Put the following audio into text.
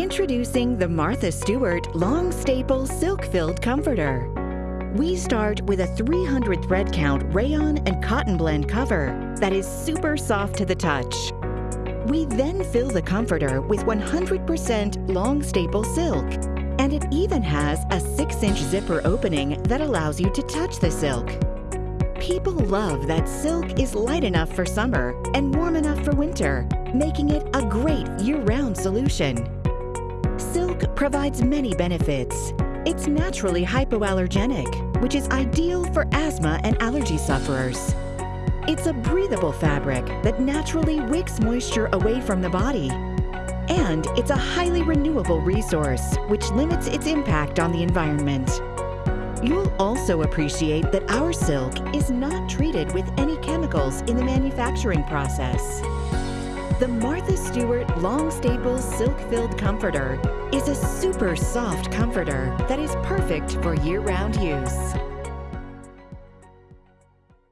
Introducing the Martha Stewart Long Staple Silk Filled Comforter. We start with a 300 thread count rayon and cotton blend cover that is super soft to the touch. We then fill the comforter with 100% long staple silk, and it even has a 6-inch zipper opening that allows you to touch the silk. People love that silk is light enough for summer and warm enough for winter, making it a great year-round solution. Silk provides many benefits. It's naturally hypoallergenic, which is ideal for asthma and allergy sufferers. It's a breathable fabric that naturally wicks moisture away from the body. And it's a highly renewable resource, which limits its impact on the environment. You'll also appreciate that our silk is not treated with any chemicals in the manufacturing process. The Martha Stewart Long Staple Silk Filled Comforter is a super soft comforter that is perfect for year-round use.